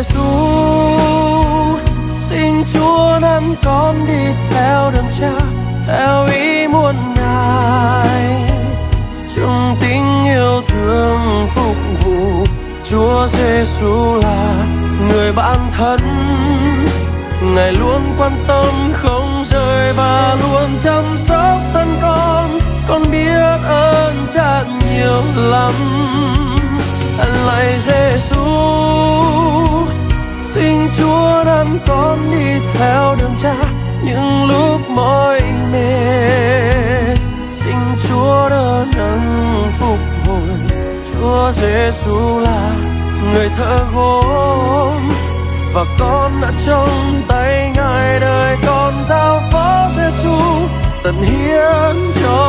Giêsu xin Chúa nắm con đi theo đường cha, theo ý muốn ngài. Trong tình yêu thương phục vụ Chúa Giêsu là người bạn thân. Ngài luôn quan tâm không rời và luôn chăm sóc thân con. Con biết ơn cha nhiều lắm. Con đi theo đường cha những lúc mỏi mệt. Xin Chúa đỡ nâng phục hồi. Chúa Giêsu là người thợ gốm. Và con đã trong tay ngài đời con giao phó Giêsu tận hiến cho